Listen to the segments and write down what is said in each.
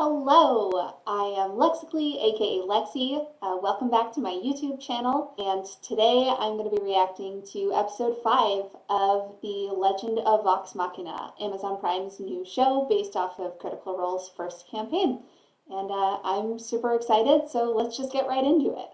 Hello, I am Lexically, aka Lexi. Uh, welcome back to my YouTube channel, and today I'm going to be reacting to episode 5 of The Legend of Vox Machina, Amazon Prime's new show based off of Critical Role's first campaign. And uh, I'm super excited, so let's just get right into it.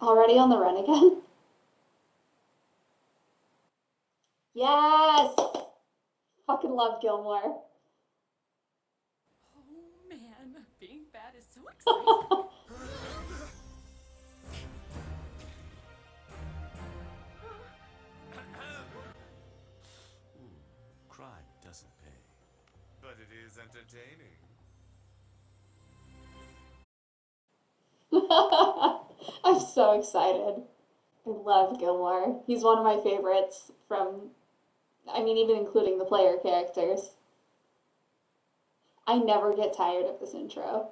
Already on the run again? Yes! Fucking love Gilmore. Oh man, being bad is so exciting. Hmm, crime doesn't pay. But it is entertaining. I'm so excited. I love Gilmore. He's one of my favorites from, I mean, even including the player characters. I never get tired of this intro.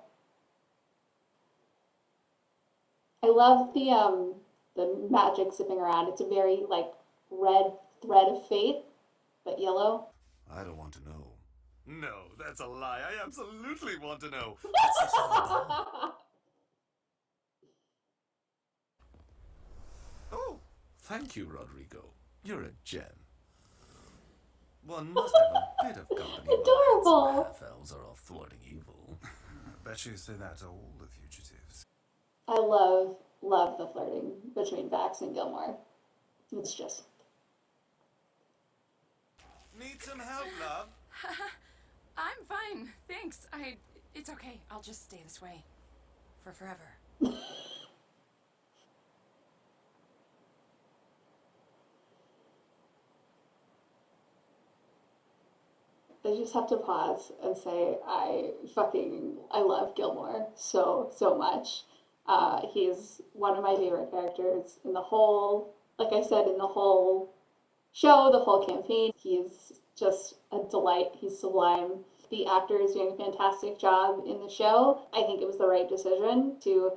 I love the um the magic zipping around. It's a very like red thread of fate, but yellow. I don't want to know. No, that's a lie. I absolutely want to know. It's oh, thank you, Rodrigo. You're a gem. One must have a bit of company. while Adorable. Half-elves are all thwarting evil. I Bet you say that to all the fugitives. I love love the flirting between Vax and Gilmore. It's just Need some help, love? I'm fine, thanks. I. It's okay. I'll just stay this way. For forever. I just have to pause and say I fucking I love Gilmore so so much. Uh, he's one of my favorite characters in the whole, like I said, in the whole show, the whole campaign. He's just a delight. He's sublime. The actor is doing a fantastic job in the show. I think it was the right decision to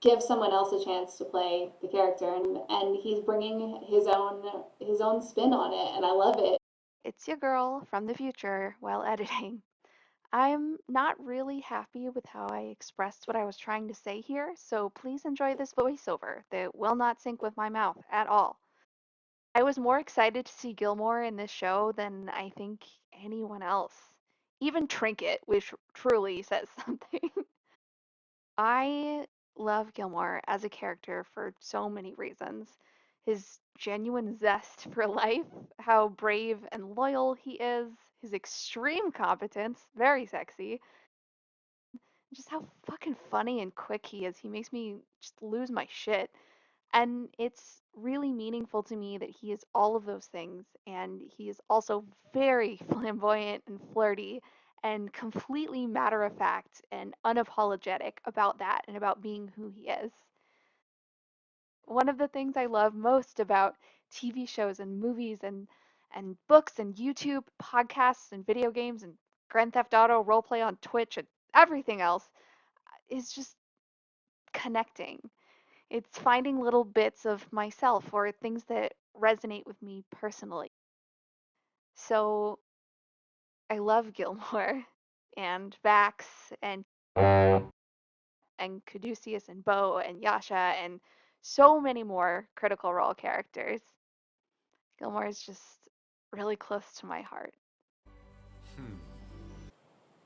give someone else a chance to play the character, and and he's bringing his own his own spin on it, and I love it. It's your girl from the future while editing. I'm not really happy with how I expressed what I was trying to say here, so please enjoy this voiceover that will not sync with my mouth at all. I was more excited to see Gilmore in this show than I think anyone else. Even Trinket, which truly says something. I love Gilmore as a character for so many reasons. His genuine zest for life, how brave and loyal he is, his extreme competence, very sexy, just how fucking funny and quick he is. He makes me just lose my shit. And it's really meaningful to me that he is all of those things. And he is also very flamboyant and flirty and completely matter of fact and unapologetic about that and about being who he is. One of the things I love most about TV shows and movies and and books and YouTube, podcasts and video games and Grand Theft Auto roleplay on Twitch and everything else uh, is just connecting. It's finding little bits of myself or things that resonate with me personally. So I love Gilmore and Vax and and Caduceus and Beau and Yasha and so many more critical role characters. Gilmore is just really close to my heart. Hmm.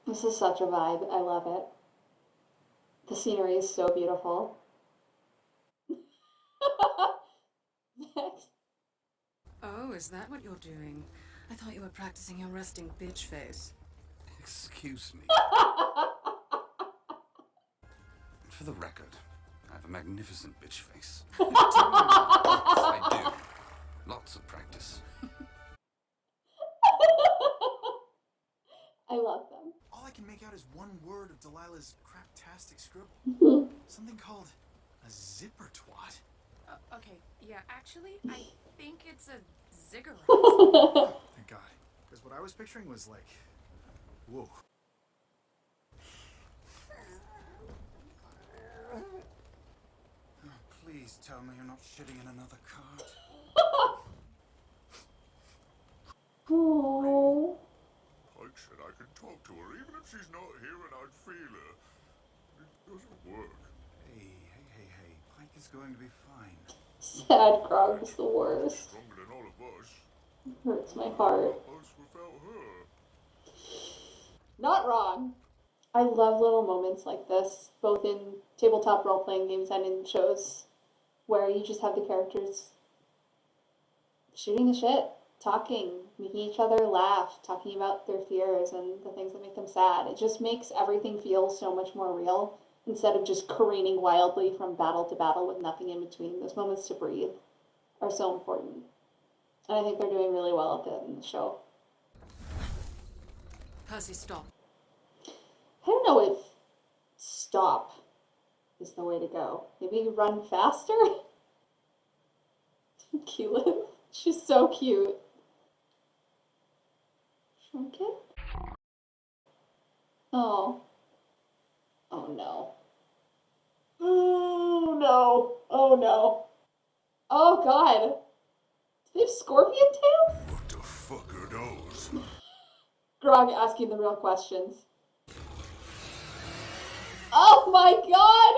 This is such a vibe. I love it. The scenery is so beautiful. Oh, is that what you're doing? I thought you were practicing your resting bitch face. Excuse me. For the record, I have a magnificent bitch face. yes, I do. Lots of practice. I love them. All I can make out is one word of Delilah's craptastic scribble. Something called a zipper twat. Uh, okay, yeah, actually, I think it's a ziggurat. Thank God. Because what I was picturing was like, whoa. Please tell me you're not shitting in another cart. Oh. talk to her, even if she's not here and I'd feel her. It doesn't work. Hey, hey, hey, hey. Pike is going to be fine. Sad Grog is the worst. Stronger than all of us. Hurts my heart. Us without her. Not wrong. I love little moments like this, both in tabletop role playing games and in shows, where you just have the characters shooting the shit, talking, making each other laugh, talking about their fears and the things that make them sad. It just makes everything feel so much more real instead of just careening wildly from battle to battle with nothing in between. Those moments to breathe are so important. And I think they're doing really well at it in the show. Percy, stop. I don't know if stop is the way to go. Maybe run faster? Keyleth. She's so cute. Shrunken? Oh. Oh no. Oh no. Oh no. Oh god. Do they have scorpion tails? What the fuck are those? Grog asking the real questions. Oh my god!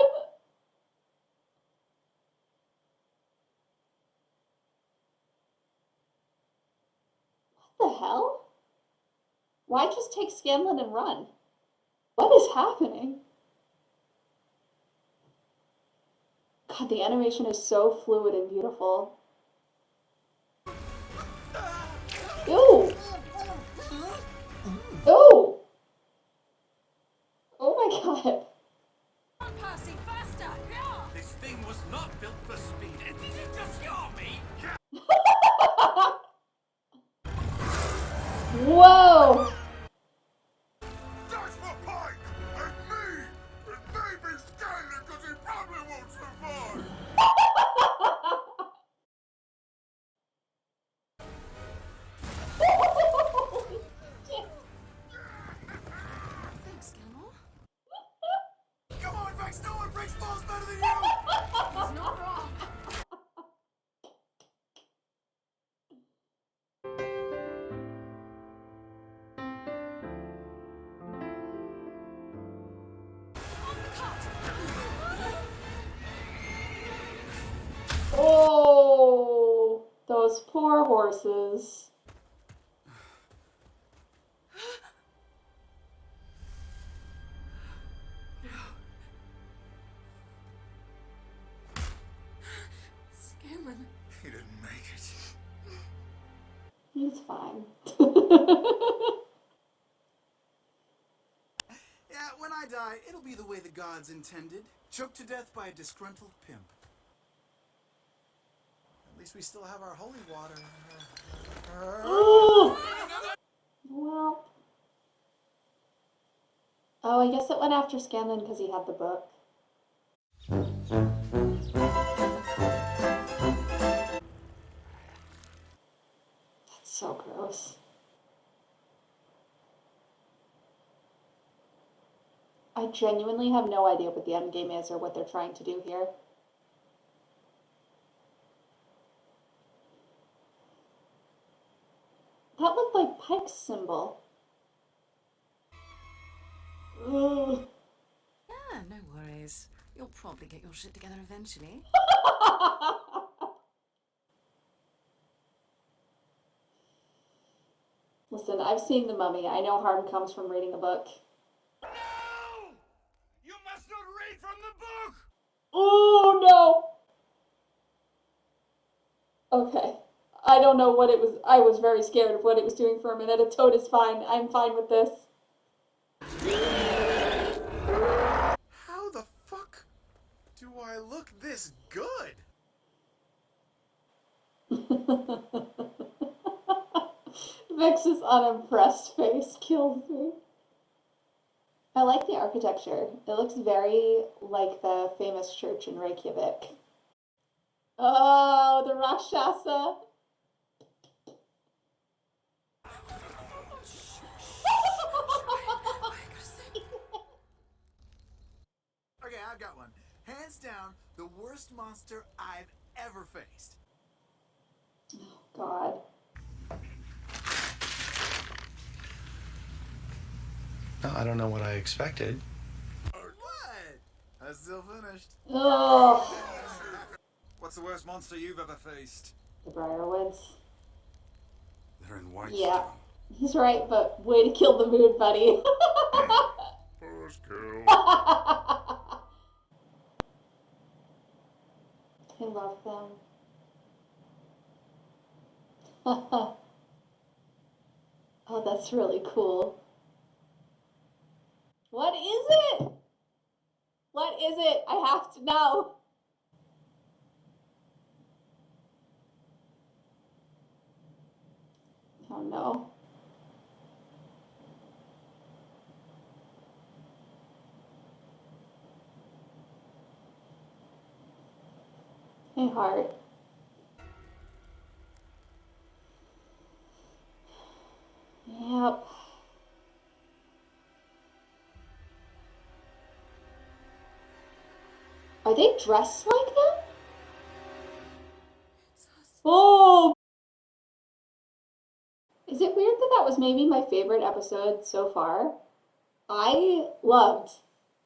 What the hell? Why just take Scanlan and run? What is happening? God, the animation is so fluid and beautiful. Ew! Ew! Oh my god. Not built for speed. And It isn't just your me. Whoa! Poor horses. Scanlan. He didn't make it. He's fine. Yeah, when I die, it'll be the way the gods intended. Choked to death by a disgruntled pimp. Least we still have our holy water. Ooh. Well. Oh, I guess it went after Scanlan because he had the book. That's so gross. I genuinely have no idea what the end game is or what they're trying to do here. That looked like Pike's symbol. Ugh. Ah, no worries. You'll probably get your shit together eventually. Listen, I've seen The Mummy. I know harm comes from reading a book. No! You must not read from the book! Oh no! Okay. I don't know what it was. I was very scared of what it was doing for a minute. A toad is fine. I'm fine with this. How the fuck do I look this good? Vex's unimpressed face kills me. I like the architecture. It looks very like the famous church in Reykjavik. Oh, the Rakshasa. Okay, I've got one. Hands down, the worst monster I've ever faced. Oh, God. No, I don't know what I expected. What? That's still finished. Oh, What's the worst monster you've ever faced? the Briarwoods. They're in white. Yeah. He's right, but way to kill the mood, buddy. First kill. I love them. oh, that's really cool. What is it? What is it? I have to know. Oh no. Hey, heart. Yep. Are they dressed like them? Oh! Is it weird that that was maybe my favorite episode so far? I loved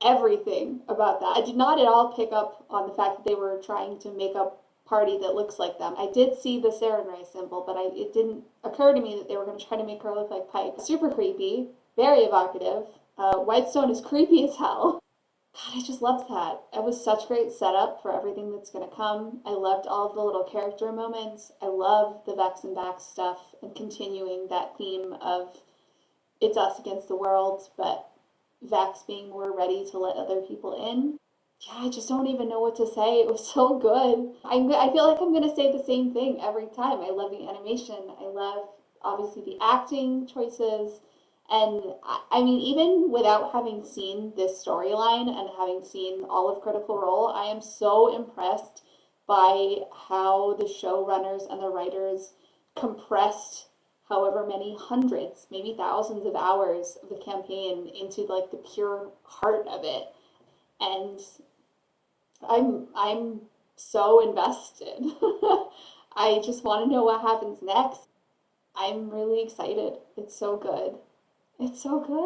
everything about that. I did not at all pick up on the fact that they were trying to make a party that looks like them. I did see the Sarenrae symbol, but I, it didn't occur to me that they were going to try to make her look like Pike. Super creepy, very evocative. Uh, Whitestone is creepy as hell. God, I just loved that. It was such great setup for everything that's going to come. I loved all of the little character moments. I love the Vex and Vax stuff and continuing that theme of it's us against the world, but Vex being more ready to let other people in. Yeah, I just don't even know what to say. It was so good. I'm, I feel like I'm going to say the same thing every time. I love the animation. I love, obviously, the acting choices. And I, I mean, even without having seen this storyline and having seen all of Critical Role, I am so impressed by how the showrunners and the writers compressed however many hundreds, maybe thousands of hours of the campaign into like the pure heart of it. And I'm I'm so invested. I just want to know what happens next. I'm really excited. It's so good. It's so good.